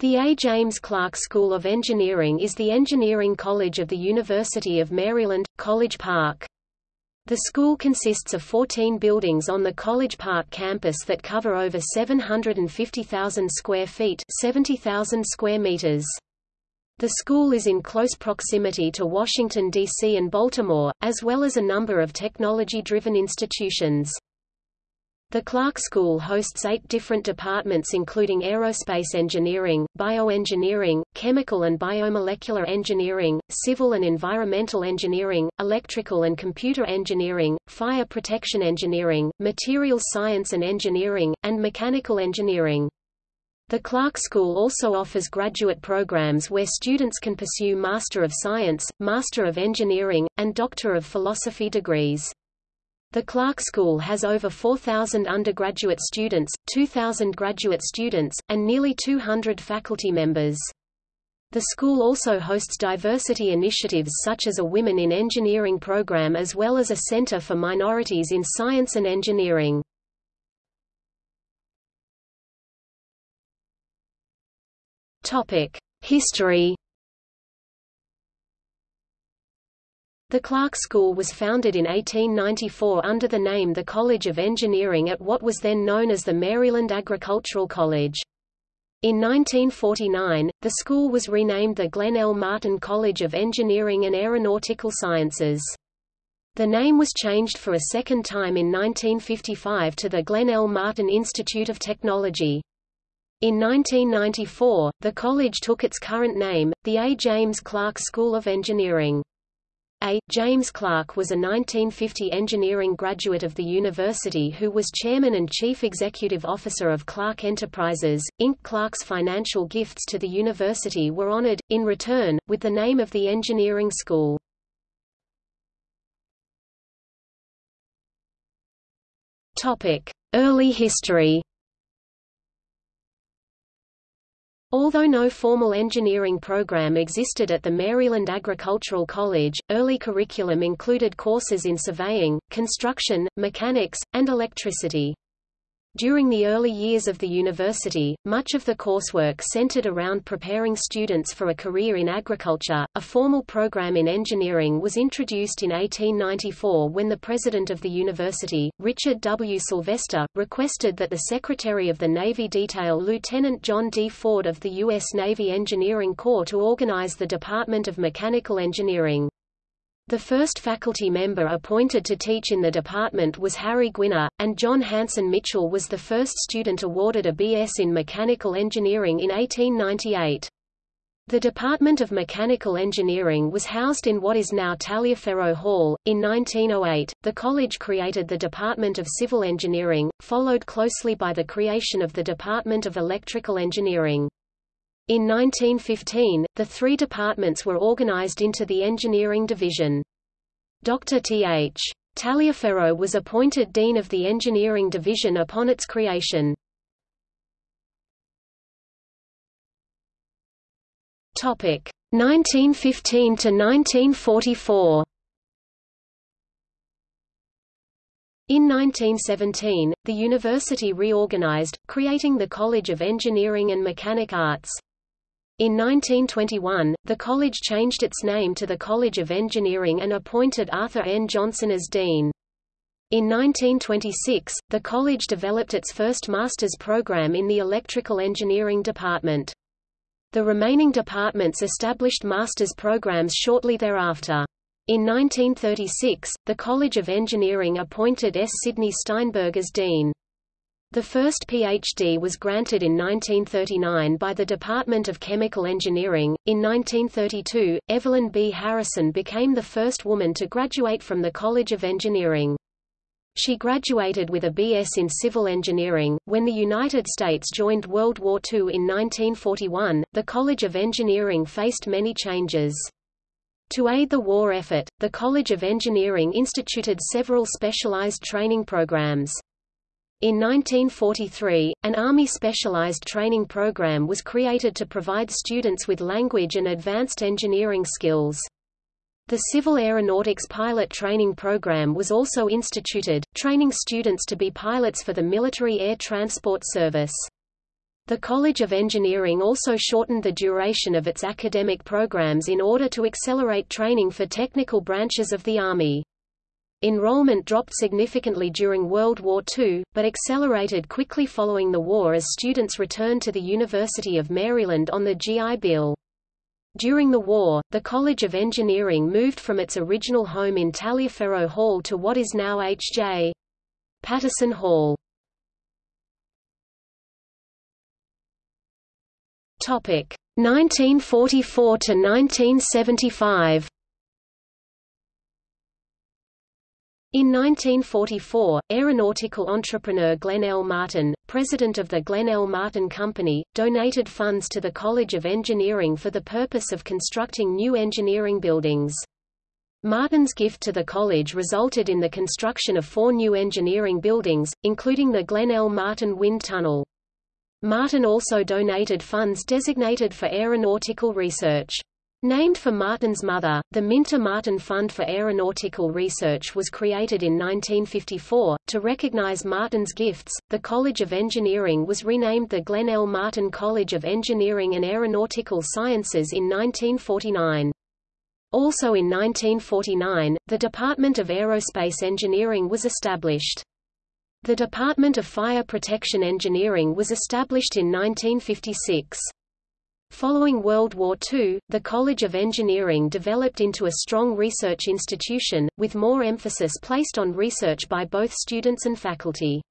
The A. James Clark School of Engineering is the engineering college of the University of Maryland, College Park. The school consists of 14 buildings on the College Park campus that cover over 750,000 square feet 70,000 square meters. The school is in close proximity to Washington, D.C. and Baltimore, as well as a number of technology-driven institutions. The Clark School hosts eight different departments including aerospace engineering, bioengineering, chemical and biomolecular engineering, civil and environmental engineering, electrical and computer engineering, fire protection engineering, materials science and engineering, and mechanical engineering. The Clark School also offers graduate programs where students can pursue Master of Science, Master of Engineering, and Doctor of Philosophy degrees. The Clark School has over 4,000 undergraduate students, 2,000 graduate students, and nearly 200 faculty members. The school also hosts diversity initiatives such as a Women in Engineering program as well as a Center for Minorities in Science and Engineering. History The Clark School was founded in 1894 under the name the College of Engineering at what was then known as the Maryland Agricultural College. In 1949, the school was renamed the Glenn L. Martin College of Engineering and Aeronautical Sciences. The name was changed for a second time in 1955 to the Glenn L. Martin Institute of Technology. In 1994, the college took its current name, the A. James Clark School of Engineering. A. James Clark was a 1950 engineering graduate of the university who was chairman and chief executive officer of Clark Enterprises, Inc. Clark's financial gifts to the university were honored, in return, with the name of the engineering school. Early history Although no formal engineering program existed at the Maryland Agricultural College, early curriculum included courses in surveying, construction, mechanics, and electricity. During the early years of the university, much of the coursework centered around preparing students for a career in agriculture. A formal program in engineering was introduced in 1894 when the president of the university, Richard W. Sylvester, requested that the Secretary of the Navy detail Lieutenant John D. Ford of the U.S. Navy Engineering Corps to organize the Department of Mechanical Engineering. The first faculty member appointed to teach in the department was Harry Gwinner, and John Hanson Mitchell was the first student awarded a B.S. in mechanical engineering in 1898. The Department of Mechanical Engineering was housed in what is now Taliaferro Hall. In 1908, the college created the Department of Civil Engineering, followed closely by the creation of the Department of Electrical Engineering. In 1915, the three departments were organized into the Engineering Division. Dr. T.H. Taliaferro was appointed Dean of the Engineering Division upon its creation. Topic 1915 to 1944. In 1917, the university reorganized, creating the College of Engineering and Mechanic Arts. In 1921, the college changed its name to the College of Engineering and appointed Arthur N. Johnson as dean. In 1926, the college developed its first master's program in the electrical engineering department. The remaining departments established master's programs shortly thereafter. In 1936, the College of Engineering appointed S. Sidney Steinberg as dean. The first PhD was granted in 1939 by the Department of Chemical Engineering. In 1932, Evelyn B. Harrison became the first woman to graduate from the College of Engineering. She graduated with a B.S. in civil engineering. When the United States joined World War II in 1941, the College of Engineering faced many changes. To aid the war effort, the College of Engineering instituted several specialized training programs. In 1943, an Army specialized training program was created to provide students with language and advanced engineering skills. The Civil Aeronautics Pilot Training Program was also instituted, training students to be pilots for the Military Air Transport Service. The College of Engineering also shortened the duration of its academic programs in order to accelerate training for technical branches of the Army. Enrollment dropped significantly during World War II, but accelerated quickly following the war as students returned to the University of Maryland on the GI Bill. During the war, the College of Engineering moved from its original home in Taliaferro Hall to what is now H.J. Patterson Hall. Topic 1944 to 1975. In 1944, aeronautical entrepreneur Glenn L. Martin, president of the Glenn L. Martin Company, donated funds to the College of Engineering for the purpose of constructing new engineering buildings. Martin's gift to the college resulted in the construction of four new engineering buildings, including the Glenn L. Martin Wind Tunnel. Martin also donated funds designated for aeronautical research. Named for Martin's mother, the Minter Martin Fund for Aeronautical Research was created in 1954. To recognize Martin's gifts, the College of Engineering was renamed the Glenn L. Martin College of Engineering and Aeronautical Sciences in 1949. Also in 1949, the Department of Aerospace Engineering was established. The Department of Fire Protection Engineering was established in 1956. Following World War II, the College of Engineering developed into a strong research institution, with more emphasis placed on research by both students and faculty.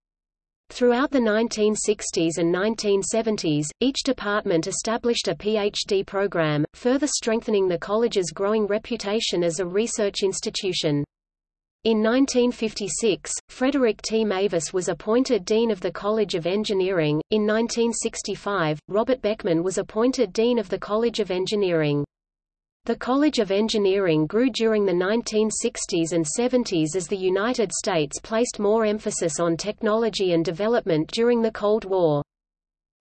Throughout the 1960s and 1970s, each department established a PhD program, further strengthening the college's growing reputation as a research institution. In 1956, Frederick T. Mavis was appointed Dean of the College of Engineering. In 1965, Robert Beckman was appointed Dean of the College of Engineering. The College of Engineering grew during the 1960s and 70s as the United States placed more emphasis on technology and development during the Cold War.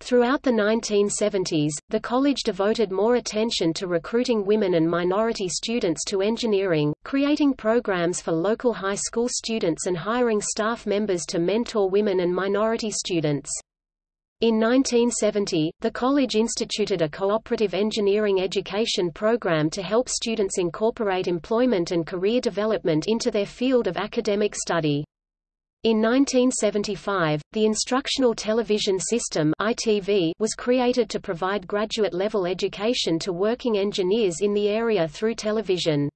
Throughout the 1970s, the college devoted more attention to recruiting women and minority students to engineering, creating programs for local high school students and hiring staff members to mentor women and minority students. In 1970, the college instituted a cooperative engineering education program to help students incorporate employment and career development into their field of academic study. In 1975, the Instructional Television System (ITV) was created to provide graduate-level education to working engineers in the area through television.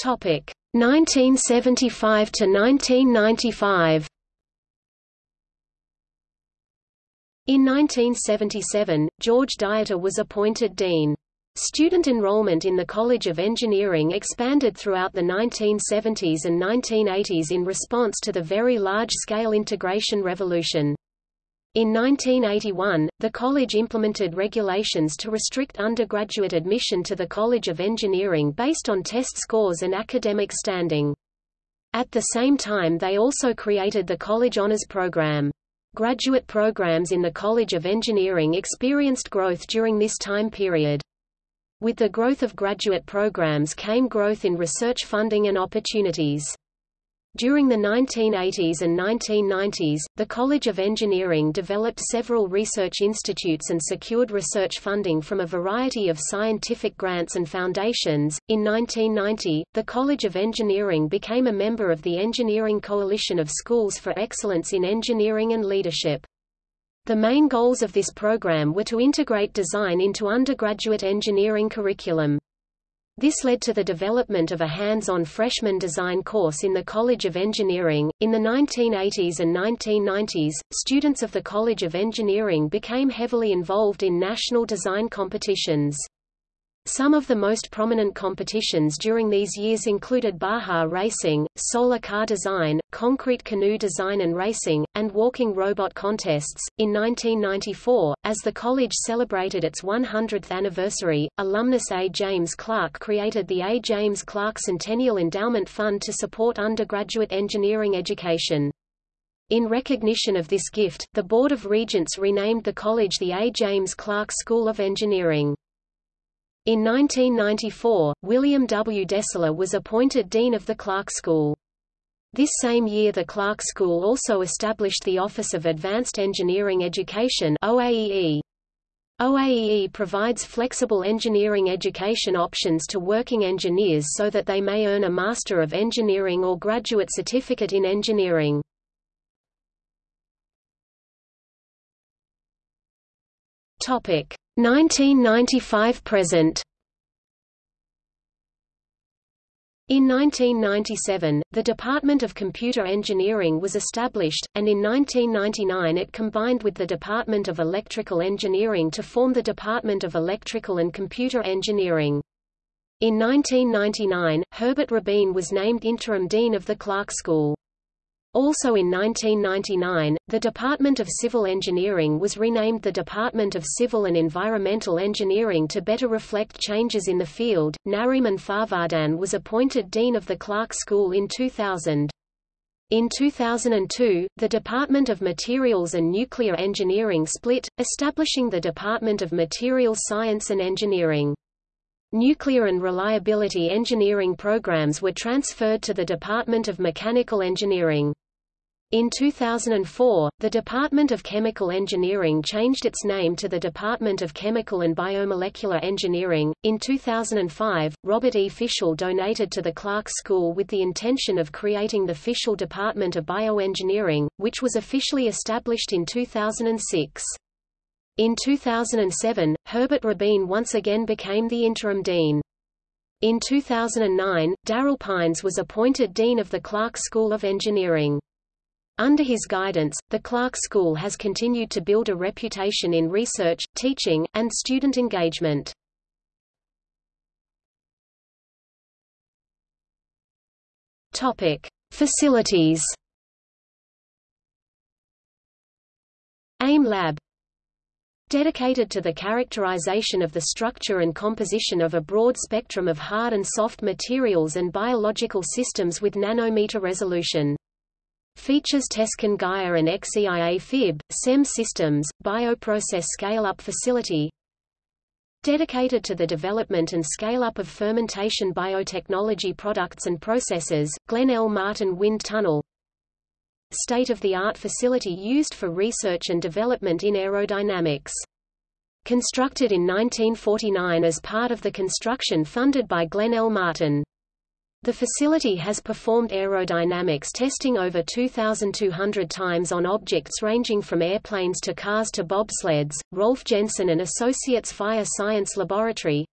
Topic 1975 to 1995. In 1977, George Dieter was appointed dean. Student enrollment in the College of Engineering expanded throughout the 1970s and 1980s in response to the very large-scale integration revolution. In 1981, the college implemented regulations to restrict undergraduate admission to the College of Engineering based on test scores and academic standing. At the same time they also created the College Honors Program. Graduate programs in the College of Engineering experienced growth during this time period. With the growth of graduate programs came growth in research funding and opportunities. During the 1980s and 1990s, the College of Engineering developed several research institutes and secured research funding from a variety of scientific grants and foundations. In 1990, the College of Engineering became a member of the Engineering Coalition of Schools for Excellence in Engineering and Leadership. The main goals of this program were to integrate design into undergraduate engineering curriculum. This led to the development of a hands-on freshman design course in the College of Engineering. In the 1980s and 1990s, students of the College of Engineering became heavily involved in national design competitions. Some of the most prominent competitions during these years included Baja racing, solar car design, concrete canoe design and racing, and walking robot contests. In 1994, as the college celebrated its 100th anniversary, alumnus A. James Clark created the A. James Clark Centennial Endowment Fund to support undergraduate engineering education. In recognition of this gift, the Board of Regents renamed the college the A. James Clark School of Engineering. In 1994, William W. Destler was appointed Dean of the Clark School. This same year the Clark School also established the Office of Advanced Engineering Education OAEE. OAEE provides flexible engineering education options to working engineers so that they may earn a Master of Engineering or Graduate Certificate in Engineering. Topic 1995 present. In 1997, the Department of Computer Engineering was established, and in 1999 it combined with the Department of Electrical Engineering to form the Department of Electrical and Computer Engineering. In 1999, Herbert Rabin was named interim dean of the Clark School. Also in 1999, the Department of Civil Engineering was renamed the Department of Civil and Environmental Engineering to better reflect changes in the field. Nariman Farvardin was appointed Dean of the Clark School in 2000. In 2002, the Department of Materials and Nuclear Engineering split, establishing the Department of Materials Science and Engineering. Nuclear and reliability engineering programs were transferred to the Department of Mechanical Engineering. In 2004, the Department of Chemical Engineering changed its name to the Department of Chemical and Biomolecular Engineering. In 2005, Robert E. Fischell donated to the Clark School with the intention of creating the Fischell Department of Bioengineering, which was officially established in 2006. In 2007, Herbert Rabin once again became the interim dean. In 2009, Daryl Pines was appointed dean of the Clark School of Engineering. Under his guidance, the Clark School has continued to build a reputation in research, teaching, and student engagement. Topic: Facilities. AIM Lab Dedicated to the characterization of the structure and composition of a broad spectrum of hard and soft materials and biological systems with nanometer resolution. Features Tescan Gaia and XEIA FIB, SEM systems, bioprocess scale-up facility Dedicated to the development and scale-up of fermentation biotechnology products and processes, Glenn L. Martin Wind Tunnel State-of-the-art facility used for research and development in aerodynamics. Constructed in 1949 as part of the construction funded by Glenn L. Martin. The facility has performed aerodynamics testing over 2,200 times on objects ranging from airplanes to cars to bobsleds. Rolf Jensen and Associates Fire Science Laboratory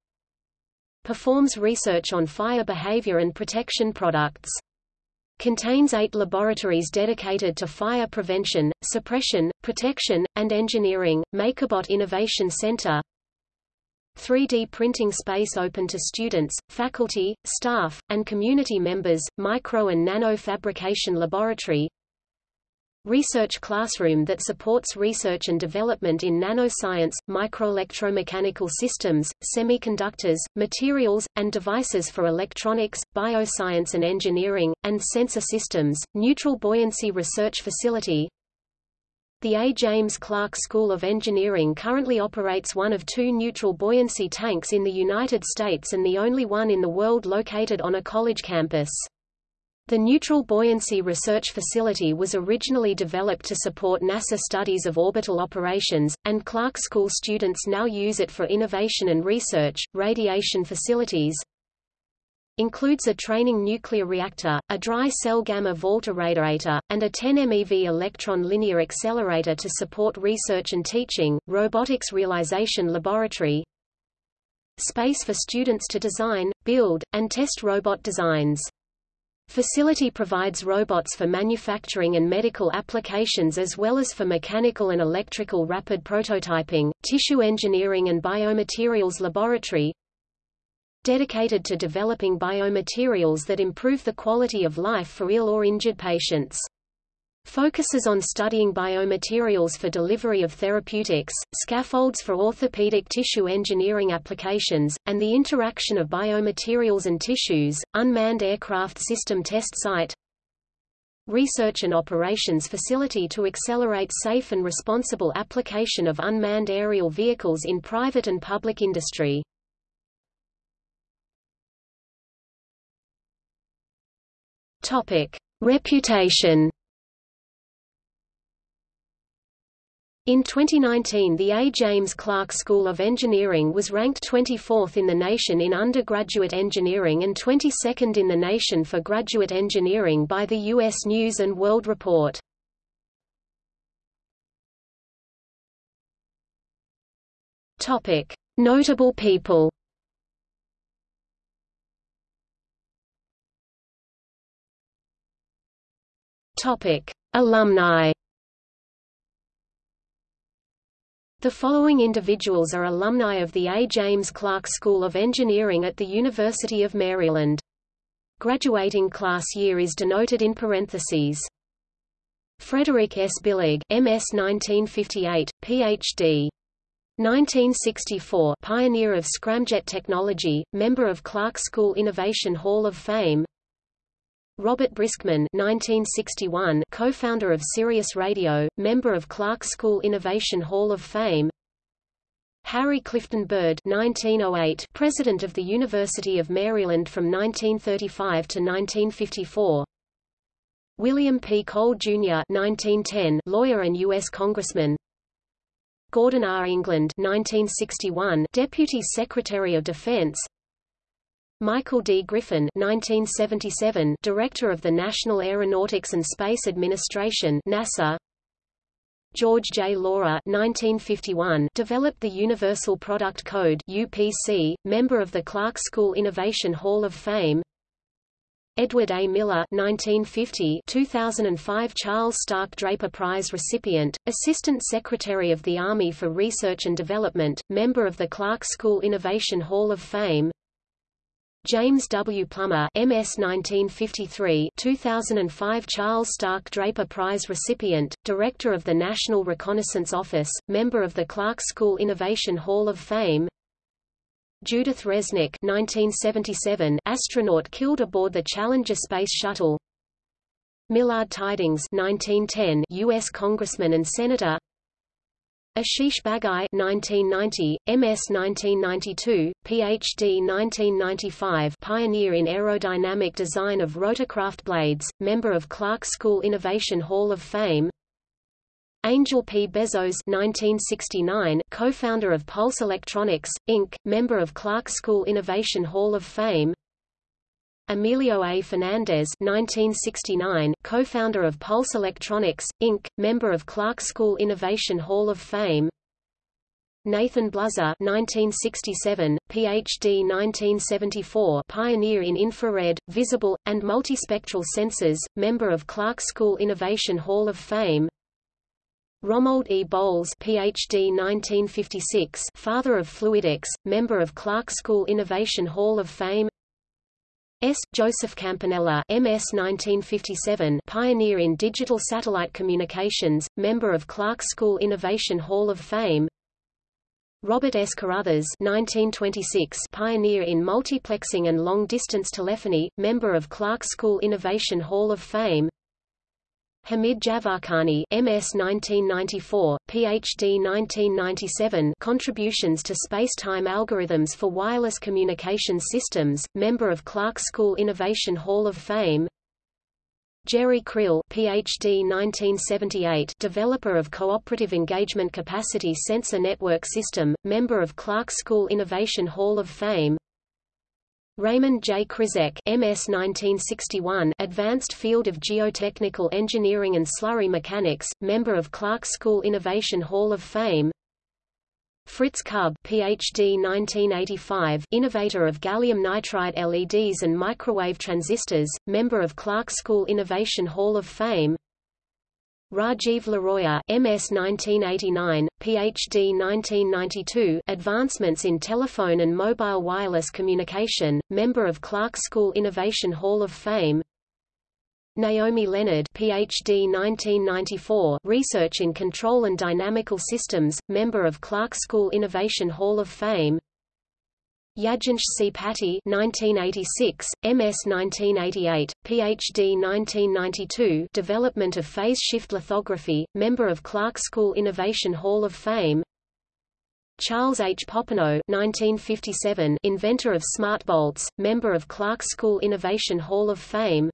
performs research on fire behavior and protection products. Contains eight laboratories dedicated to fire prevention, suppression, protection, and engineering. MakerBot Innovation Center 3D printing space open to students, faculty, staff, and community members, micro and nano fabrication laboratory. Research classroom that supports research and development in nanoscience, microelectromechanical systems, semiconductors, materials, and devices for electronics, bioscience and engineering, and sensor systems, neutral buoyancy research facility, the A. James Clark School of Engineering currently operates one of two neutral buoyancy tanks in the United States and the only one in the world located on a college campus. The Neutral Buoyancy Research Facility was originally developed to support NASA studies of orbital operations, and Clark School students now use it for innovation and research. Radiation facilities, includes a training nuclear reactor, a dry cell gamma vault irradiator, and a 10 MeV electron linear accelerator to support research and teaching, robotics realization laboratory, space for students to design, build, and test robot designs. Facility provides robots for manufacturing and medical applications as well as for mechanical and electrical rapid prototyping, tissue engineering and biomaterials laboratory, dedicated to developing biomaterials that improve the quality of life for ill or injured patients. Focuses on studying biomaterials for delivery of therapeutics, scaffolds for orthopedic tissue engineering applications, and the interaction of biomaterials and tissues, unmanned aircraft system test site, research and operations facility to accelerate safe and responsible application of unmanned aerial vehicles in private and public industry. Topic: Reputation In 2019 the A. James Clark School of Engineering was ranked 24th in the nation in undergraduate engineering and 22nd in the nation for graduate engineering by the U.S. News & World Report. Notable people Alumni The following individuals are alumni of the A. James Clark School of Engineering at the University of Maryland. Graduating class year is denoted in parentheses. Frederick S. Billig, MS 1958, Ph.D. 1964 pioneer of scramjet technology, member of Clark School Innovation Hall of Fame Robert Briskman 1961, co-founder of Sirius Radio, member of Clark School Innovation Hall of Fame Harry Clifton Byrd 1908, president of the University of Maryland from 1935 to 1954 William P. Cole, Jr. 1910, lawyer and U.S. congressman Gordon R. England 1961, Deputy Secretary of Defense Michael D. Griffin 1977, Director of the National Aeronautics and Space Administration NASA, George J. Laurer 1951, developed the Universal Product Code UPC, member of the Clark School Innovation Hall of Fame Edward A. Miller 1950 2005 Charles Stark Draper Prize recipient, Assistant Secretary of the Army for Research and Development, member of the Clark School Innovation Hall of Fame James W. Plummer MS 1953 2005 Charles Stark Draper Prize recipient, Director of the National Reconnaissance Office, member of the Clark School Innovation Hall of Fame Judith Resnik 1977 astronaut killed aboard the Challenger Space Shuttle Millard Tydings 1910 U.S. Congressman and Senator Ashish Bagai 1990, MS 1992, PhD 1995 pioneer in aerodynamic design of rotorcraft blades, member of Clark School Innovation Hall of Fame Angel P. Bezos 1969, co-founder of Pulse Electronics, Inc., member of Clark School Innovation Hall of Fame Emilio A. Fernandez 1969, co-founder of Pulse Electronics, Inc., member of Clark School Innovation Hall of Fame Nathan Bluzer 1967, Ph.D. 1974 pioneer in infrared, visible, and multispectral sensors, member of Clark School Innovation Hall of Fame Romald E. Bowles PhD 1956 father of fluidics, member of Clark School Innovation Hall of Fame S. Joseph Campanella MS 1957 pioneer in digital satellite communications, member of Clark School Innovation Hall of Fame Robert S. Carruthers 1926 pioneer in multiplexing and long-distance telephony, member of Clark School Innovation Hall of Fame Hamid Jafarkhani MS 1994, PhD 1997 Contributions to Space-Time Algorithms for Wireless Communication Systems, member of Clark School Innovation Hall of Fame. Jerry Krill PhD 1978 developer of Cooperative Engagement Capacity Sensor Network System, member of Clark School Innovation Hall of Fame Raymond J. Krizek MS 1961 Advanced Field of Geotechnical Engineering and Slurry Mechanics, member of Clark School Innovation Hall of Fame Fritz Kub PhD 1985 innovator of gallium nitride LEDs and microwave transistors, member of Clark School Innovation Hall of Fame Rajiv Laroia MS 1989, PhD 1992 Advancements in Telephone and Mobile Wireless Communication, member of Clark School Innovation Hall of Fame. Naomi Leonard PhD 1994 Research in Control and Dynamical Systems, member of Clark School Innovation Hall of Fame Yagyensh C. Pati 1986, MS 1988, PhD 1992 Development of Phase Shift Lithography, member of Clark School Innovation Hall of Fame Charles H. Popenoe 1957 inventor of smart bolts, member of Clark School Innovation Hall of Fame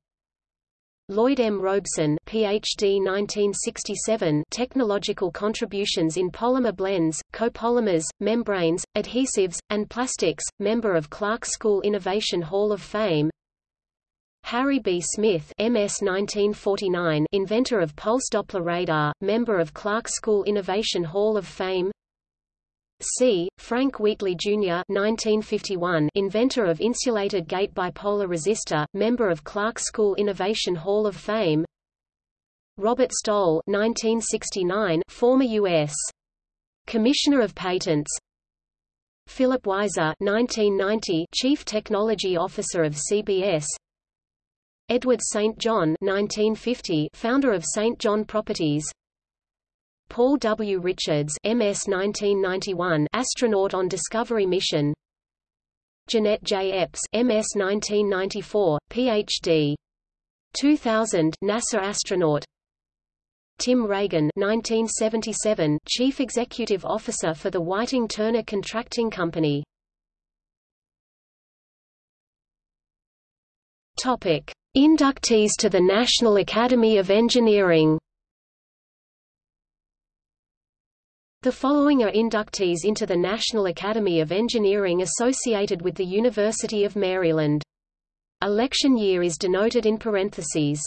Lloyd M. Robeson PhD 1967 Technological contributions in polymer blends, copolymers, membranes, adhesives, and plastics, member of Clark School Innovation Hall of Fame Harry B. Smith MS 1949 inventor of pulse Doppler radar, member of Clark School Innovation Hall of Fame C. Frank Wheatley, Jr. 1951, inventor of insulated gate bipolar resistor, member of Clark School Innovation Hall of Fame Robert Stoll 1969, former U.S. Commissioner of Patents Philip Weiser 1990, Chief Technology Officer of CBS Edward St. John 1950, founder of St. John Properties Paul W. Richards MS 1991 astronaut on Discovery mission Jeanette J. Epps MS 1994, Ph.D. 2000 NASA astronaut Tim Regan 1977 Chief Executive Officer for the Whiting-Turner Contracting Company Topic. Inductees to the National Academy of Engineering The following are inductees into the National Academy of Engineering associated with the University of Maryland. Election year is denoted in parentheses.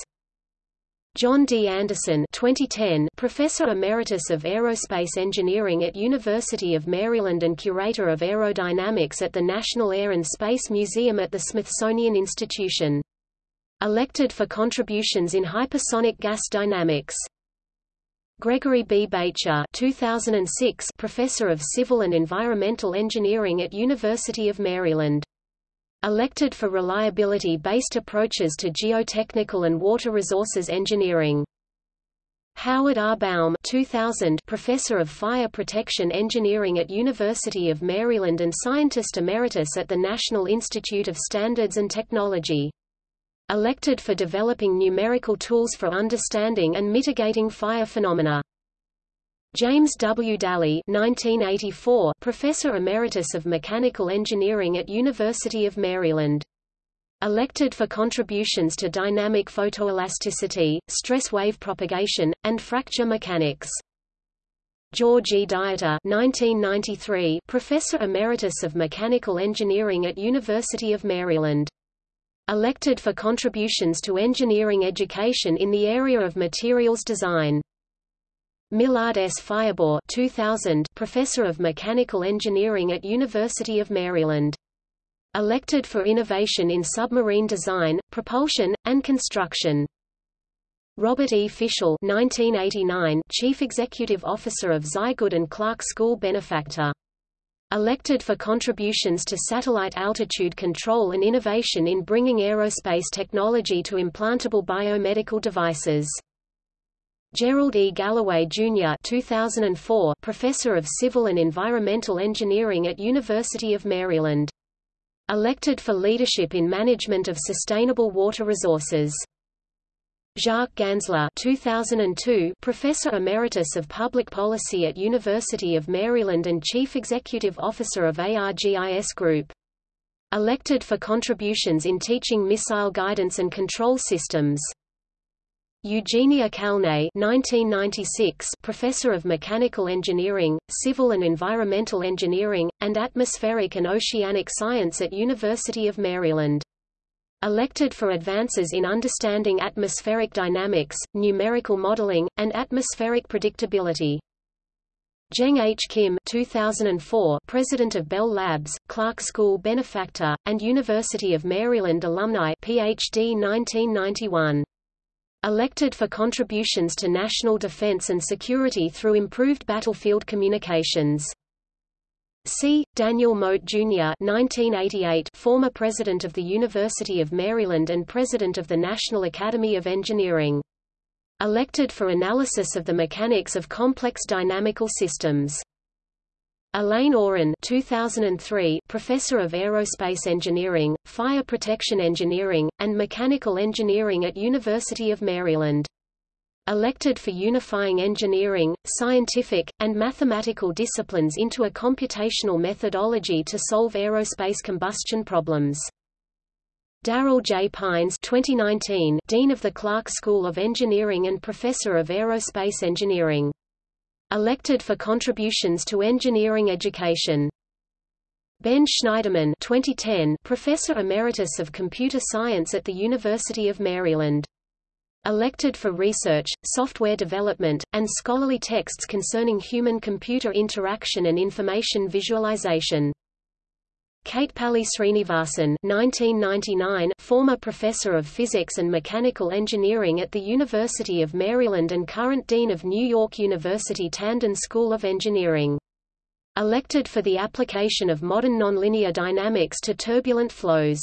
John D. Anderson 2010, Professor Emeritus of Aerospace Engineering at University of Maryland and Curator of Aerodynamics at the National Air and Space Museum at the Smithsonian Institution. Elected for contributions in hypersonic gas dynamics. Gregory B. Baecher 2006 Professor of Civil and Environmental Engineering at University of Maryland. Elected for reliability-based approaches to geotechnical and water resources engineering. Howard R. Baum 2000 Professor of Fire Protection Engineering at University of Maryland and Scientist Emeritus at the National Institute of Standards and Technology elected for developing numerical tools for understanding and mitigating fire phenomena. James W. Dally 1984, Professor Emeritus of Mechanical Engineering at University of Maryland. Elected for contributions to dynamic photoelasticity, stress wave propagation, and fracture mechanics. George E. Dieter 1993, Professor Emeritus of Mechanical Engineering at University of Maryland elected for contributions to engineering education in the area of materials design. Millard S. Firebaugh 2000, Professor of Mechanical Engineering at University of Maryland. Elected for innovation in submarine design, propulsion, and construction. Robert E. Fischell 1989, Chief Executive Officer of Zygood and Clark School Benefactor elected for contributions to satellite altitude control and innovation in bringing aerospace technology to implantable biomedical devices. Gerald E. Galloway, Jr. 2004, Professor of Civil and Environmental Engineering at University of Maryland. Elected for leadership in management of sustainable water resources. Jacques Gansler 2002, Professor Emeritus of Public Policy at University of Maryland and Chief Executive Officer of ARGIS Group. Elected for contributions in teaching missile guidance and control systems. Eugenia Kalnay 1996, Professor of Mechanical Engineering, Civil and Environmental Engineering, and Atmospheric and Oceanic Science at University of Maryland elected for advances in understanding atmospheric dynamics, numerical modeling, and atmospheric predictability. Jeong H. Kim 2004, President of Bell Labs, Clark School benefactor, and University of Maryland alumni PhD 1991. Elected for contributions to national defense and security through improved battlefield communications. C. Daniel Mote, Jr. 1988, former President of the University of Maryland and President of the National Academy of Engineering. Elected for analysis of the mechanics of complex dynamical systems. Elaine Oran 2003, Professor of Aerospace Engineering, Fire Protection Engineering, and Mechanical Engineering at University of Maryland elected for unifying engineering, scientific, and mathematical disciplines into a computational methodology to solve aerospace combustion problems. Darrell J. Pines 2019, Dean of the Clark School of Engineering and Professor of Aerospace Engineering. Elected for contributions to engineering education. Ben Shneiderman 2010, Professor Emeritus of Computer Science at the University of Maryland. Elected for research, software development, and scholarly texts concerning human-computer interaction and information visualization. Katepalli Sreenivasan 1999, former professor of physics and mechanical engineering at the University of Maryland and current dean of New York University Tandon School of Engineering. Elected for the application of modern nonlinear dynamics to turbulent flows.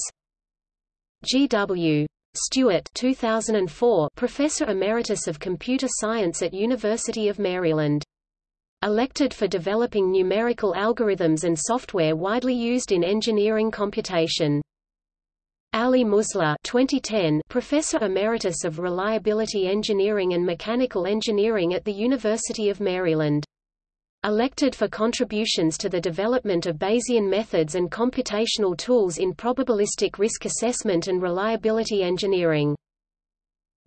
G.W. Stewart 2004 Professor Emeritus of Computer Science at University of Maryland. Elected for developing numerical algorithms and software widely used in engineering computation. Ali Mosleh 2010 Professor Emeritus of Reliability Engineering and Mechanical Engineering at the University of Maryland elected for contributions to the development of Bayesian methods and computational tools in probabilistic risk assessment and reliability engineering.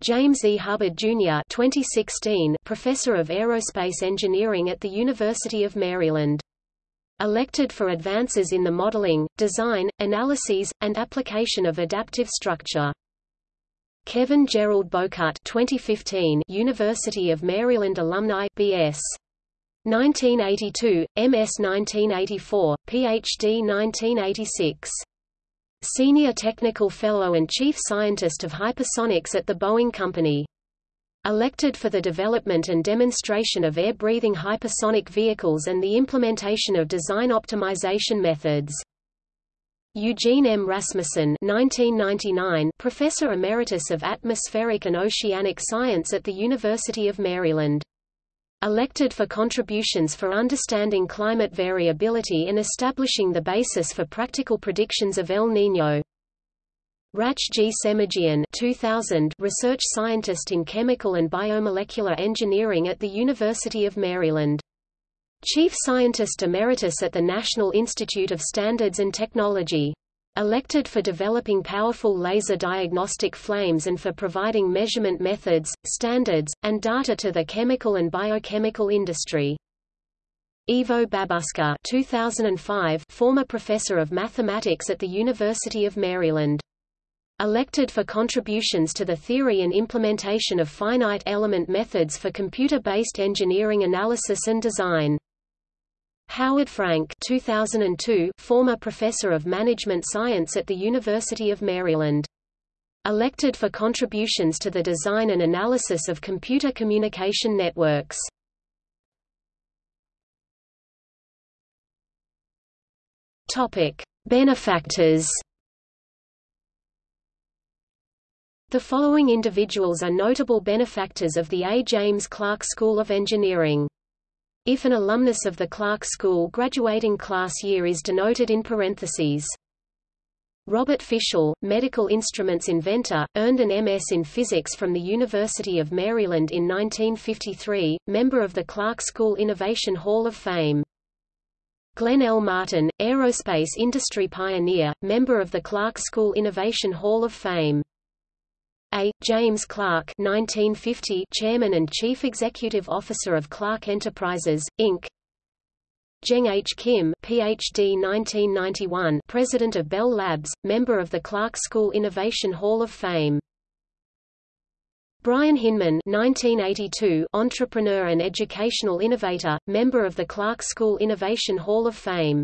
James E. Hubbard, Jr. 2016, Professor of Aerospace Engineering at the University of Maryland. Elected for advances in the modeling, design, analyses, and application of adaptive structure. Kevin Gerald Bowcutt 2015, University of Maryland alumni B.S. 1982, MS 1984, PhD 1986. Senior Technical Fellow and Chief Scientist of Hypersonics at the Boeing Company. Elected for the development and demonstration of air-breathing hypersonic vehicles and the implementation of design optimization methods. Eugene M. Rasmusson 1999, Professor Emeritus of Atmospheric and Oceanic Science at the University of Maryland elected for contributions for understanding climate variability and establishing the basis for practical predictions of El Niño. Hratch G. Semerjian 2000, research scientist in chemical and biomolecular engineering at the University of Maryland. Chief Scientist Emeritus at the National Institute of Standards and Technology. Elected for developing powerful laser diagnostic flames and for providing measurement methods, standards, and data to the chemical and biochemical industry. Ivo Babuška 2005, former professor of mathematics at the University of Maryland. Elected for contributions to the theory and implementation of finite element methods for computer-based engineering analysis and design. Howard Frank 2002, former professor of management science at the University of Maryland. Elected for contributions to the design and analysis of computer communication networks. Topic: Benefactors. The following individuals are notable benefactors of the A. James Clark School of Engineering. If an alumnus of the Clark School graduating class year is denoted in parentheses. Robert Fischell, medical instruments inventor, earned an MS in physics from the University of Maryland in 1953, member of the Clark School Innovation Hall of Fame. Glenn L. Martin, aerospace industry pioneer, member of the Clark School Innovation Hall of Fame. A. James Clark 1950 Chairman and Chief Executive Officer of Clark Enterprises, Inc. Jeong H. Kim PhD 1991 President of Bell Labs, member of the Clark School Innovation Hall of Fame. Brian Hinman 1982 entrepreneur and educational innovator, member of the Clark School Innovation Hall of Fame.